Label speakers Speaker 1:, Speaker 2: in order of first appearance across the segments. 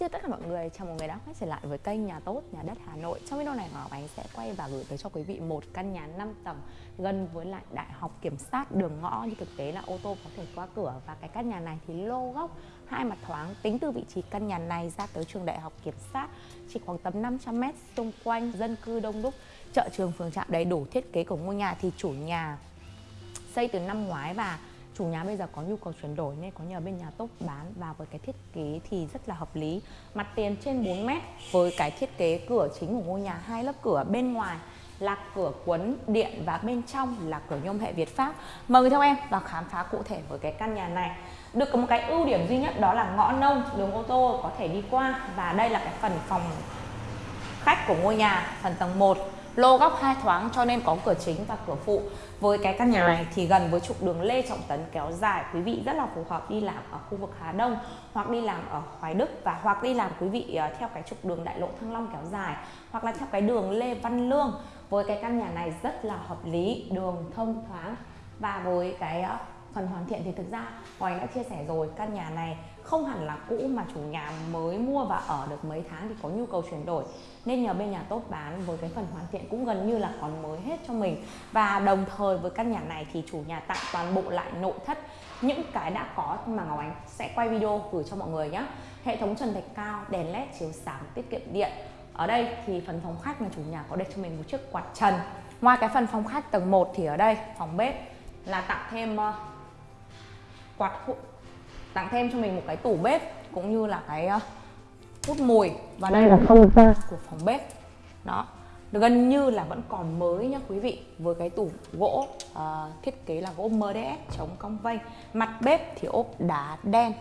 Speaker 1: Chào tất cả mọi người, chào mừng người đã quay trở lại với kênh Nhà Tốt, Nhà Đất Hà Nội. Trong video này Ngọc Ánh sẽ quay và gửi tới cho quý vị một căn nhà 5 tầng gần với lại Đại học Kiểm sát đường ngõ. Như thực tế là ô tô có thể qua cửa Và cái căn nhà này thì lô góc, hai mặt thoáng Tính từ vị trí căn nhà này ra tới trường Đại học Kiểm sát chỉ khoảng tầm 500m xung quanh dân cư đông đúc Chợ trường phường trạm đầy đủ thiết kế của ngôi nhà. Thì chủ nhà xây từ năm ngoái và chủ nhà bây giờ có nhu cầu chuyển đổi nên có nhờ bên nhà tốt bán và với cái thiết kế thì rất là hợp lý. Mặt tiền trên 4 mét với cái thiết kế cửa chính của ngôi nhà, hai lớp cửa bên ngoài là cửa quấn điện và bên trong là cửa nhôm hệ Việt Pháp. Mời người theo em vào khám phá cụ thể với cái căn nhà này. Được có một cái ưu điểm duy nhất đó là ngõ nông, đường ô tô có thể đi qua và đây là cái phần phòng khách của ngôi nhà, phần tầng 1 lô góc hai thoáng cho nên có cửa chính và cửa phụ. Với cái căn nhà này thì gần với trục đường Lê Trọng Tấn kéo dài, quý vị rất là phù hợp đi làm ở khu vực Hà Đông, hoặc đi làm ở Hoài Đức và hoặc đi làm, quý vị ờ, theo cái trục đường Đại lộ Thăng Long kéo dài, hoặc là theo cái đường Lê Văn Lương. Với cái căn nhà này rất là hợp lý, đường thông thoáng và với cái ờ, phần hoàn thiện thì thực ra Hoài đã chia sẻ rồi, căn nhà này không hẳn là cũ mà chủ nhà mới mua và ở được mấy tháng thì có nhu cầu chuyển đổi. Nên nhờ bên nhà tốt bán với cái phần hoàn thiện cũng gần như là còn mới hết cho mình. Và đồng thời với căn nhà này thì chủ nhà tặng toàn bộ lại nội thất, những cái đã có mà Ngọc Ánh sẽ quay video gửi cho mọi người nhé hệ thống trần thạch cao, đèn led chiếu sáng, tiết kiệm điện. Ở đây thì phần phòng khách mà chủ nhà có để cho mình một chiếc quạt trần. Ngoài cái phần phòng khách tầng 1 thì ở đây, phòng bếp là tặng thêm ờ, quạt tặng thêm cho mình một cái tủ bếp cũng như là cái uh, hút mùi và đây là không gian của phòng bếp. Đó gần như là vẫn còn mới nhá quý vị với cái tủ gỗ uh, thiết kế là gỗ MDF chống cong vênh mặt bếp thì ốp đá đen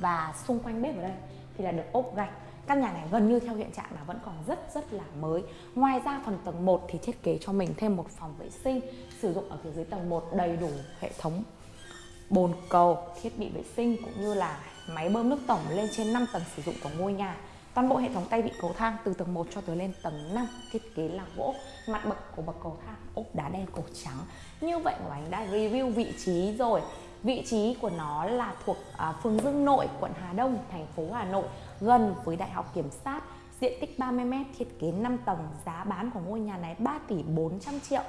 Speaker 1: và xung quanh bếp ở đây thì là được ốp gạch. Căn nhà này gần như theo hiện trạng là vẫn còn rất rất là mới. Ngoài ra phần tầng 1 thì thiết kế cho mình thêm một phòng vệ sinh sử dụng ở phía dưới tầng 1 đầy đủ hệ thống bồn cầu thiết bị vệ sinh cũng như là máy bơm nước tổng lên trên 5 tầng sử dụng của ngôi nhà. Toàn bộ hệ thống tay vịn cầu thang từ tầng 1 cho tới lên tầng 5 thiết kế là gỗ mặt bậc của bậc cầu thang ốp đá đen cổ trắng. Như vậy của anh đã review vị trí rồi. Vị trí của nó là thuộc à, phường Dương Nội quận Hà Đông thành phố Hà Nội gần với Đại học Kiểm sát. Diện tích 30m thiết kế 5 tầng giá bán của ngôi nhà này 3 tỷ 400 triệu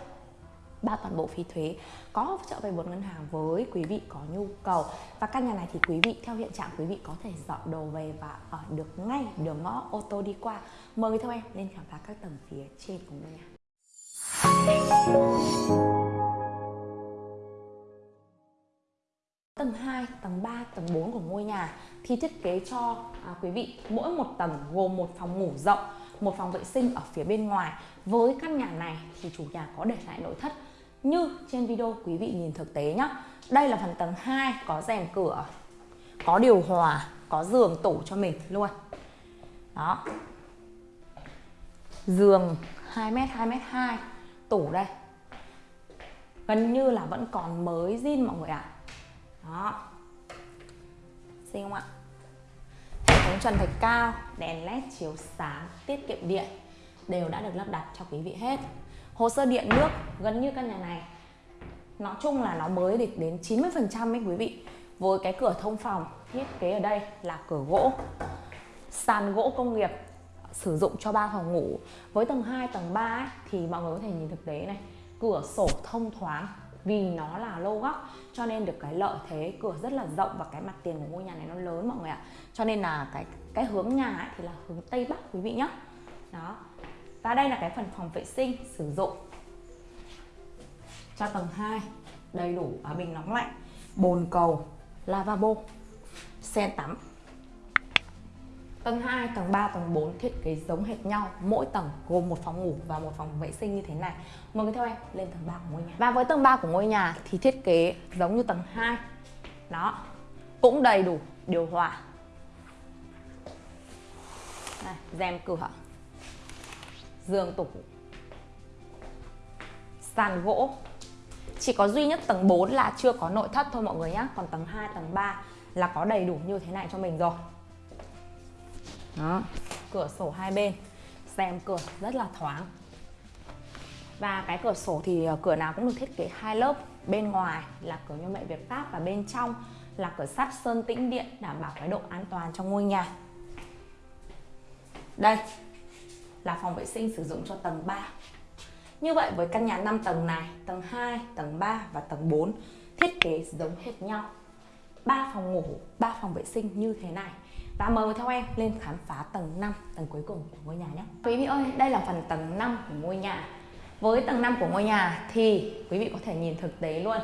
Speaker 1: bao toàn bộ phí thuế có hỗ trợ vay vốn ngân hàng với quý vị có nhu cầu. Và căn nhà này thì quý vị theo hiện trạng quý vị có thể dọn đồ về và ở được ngay đường ngõ ô tô đi qua. Mời người theo em lên khám phá các tầng phía trên của ngôi nhà. Tầng 2, tầng 3, tầng 4 của ngôi nhà thì thiết kế cho à, quý vị mỗi một tầng gồm một phòng ngủ rộng một phòng vệ sinh ở phía bên ngoài. Với căn nhà này thì chủ nhà có để lại nội thất như trên video quý vị nhìn thực tế nhé đây là phần tầng 2 có rèm cửa, có điều hòa, có giường tủ cho mình luôn. Đó. Giường 2m 2m2 tủ đây. Gần như là vẫn còn mới zin mọi người ạ. À. đó. Xinh không ạ? Hệ thống trần thạch cao, đèn led chiếu sáng, tiết kiệm điện, đều đã được lắp đặt cho quý vị hết hồ sơ điện nước gần như căn nhà này. Nói chung là nó mới được đến 90 phần trăm ấy quý vị. Với cái cửa thông phòng thiết kế ở đây là cửa gỗ. Sàn gỗ công nghiệp sử dụng cho ba phòng ngủ. Với tầng 2 tầng 3 ấy, thì mọi người có thể nhìn thực tế này. Cửa sổ thông thoáng vì nó là lô góc cho nên được cái lợi thế cửa rất là rộng và cái mặt tiền của ngôi nhà này nó lớn mọi người ạ. Cho nên là cái cái hướng nhà ấy thì là hướng tây bắc quý vị nhé đó và đây là cái phần phòng vệ sinh sử dụng cho tầng 2 đầy đủ ở bình nóng lạnh. Bồn cầu lavabo sen tắm. Tầng 2, tầng 3, tầng 4 thiết kế giống hệt nhau. Mỗi tầng gồm một phòng ngủ và một phòng vệ sinh như thế này. Mời người theo em lên tầng 3 của ngôi nhà. Và với tầng 3 của ngôi nhà thì thiết kế giống như tầng 2 Đó Cũng đầy đủ điều hòa. Đây, rèm cửa giường tủ sàn gỗ. Chỉ có duy nhất tầng 4 là chưa có nội thất thôi mọi người nhé còn tầng 2 tầng 3 là có đầy đủ như thế này cho mình rồi. Đó, cửa sổ hai bên. Xem cửa rất là thoáng. Và cái cửa sổ thì ờ, cửa nào cũng được thiết kế hai lớp. Bên ngoài là cửa nhôm mẹ Việt Pháp và bên trong là cửa sắt sơn tĩnh điện, đảm bảo cái độ an toàn trong ngôi nhà. Đây là phòng vệ sinh sử dụng cho tầng 3 như vậy với căn nhà 5 tầng này, tầng 2 tầng 3 và tầng 4 thiết kế giống hệt nhau. 3 phòng ngủ 3 phòng vệ sinh như thế này. Và mời theo em lên khám phá tầng 5 tầng cuối cùng của ngôi nhà nhé. Quý vị ơi, đây là phần tầng 5 của ngôi nhà. Với tầng 5 của ngôi nhà thì quý vị có thể nhìn thực tế luôn.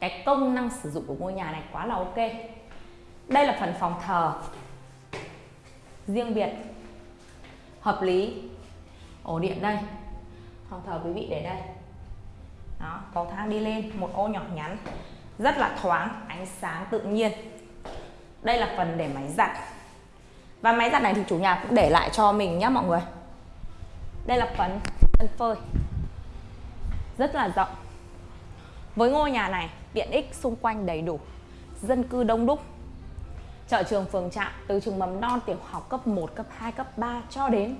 Speaker 1: Cái công năng sử dụng của ngôi nhà này quá là ok. Đây là phần phòng thờ. Riêng biệt. Hợp lý ổ điện đây. Phòng thờ quý vị để đây. Đó cầu thang đi lên một ô nhỏ nhắn. Rất là thoáng ánh sáng tự nhiên. Đây là phần để máy giặt. Và máy giặt này thì chủ nhà cũng để lại cho mình nhé mọi người. Đây là phần sân phơi. Rất là rộng. Với ngôi nhà này tiện ích xung quanh đầy đủ. Dân cư đông đúc. Chợ trường phường trạm từ trường mầm non tiểu học cấp 1, cấp 2, cấp 3 cho đến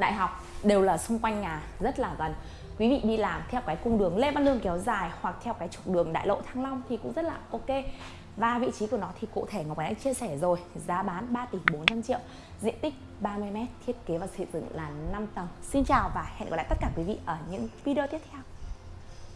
Speaker 1: đại học đều là xung quanh nhà, rất là gần. Quý vị đi làm theo cái cung đường Lê Văn Lương kéo dài hoặc theo cái trục đường Đại Lộ Thăng Long thì cũng rất là ok. Và vị trí của nó thì cụ thể Ngọc Ánh đã chia sẻ rồi, giá bán 3 tỷ 400 triệu, diện tích 30m thiết kế và xây dựng là 5 tầng. Xin chào và hẹn gặp lại tất cả quý vị ở những video tiếp theo.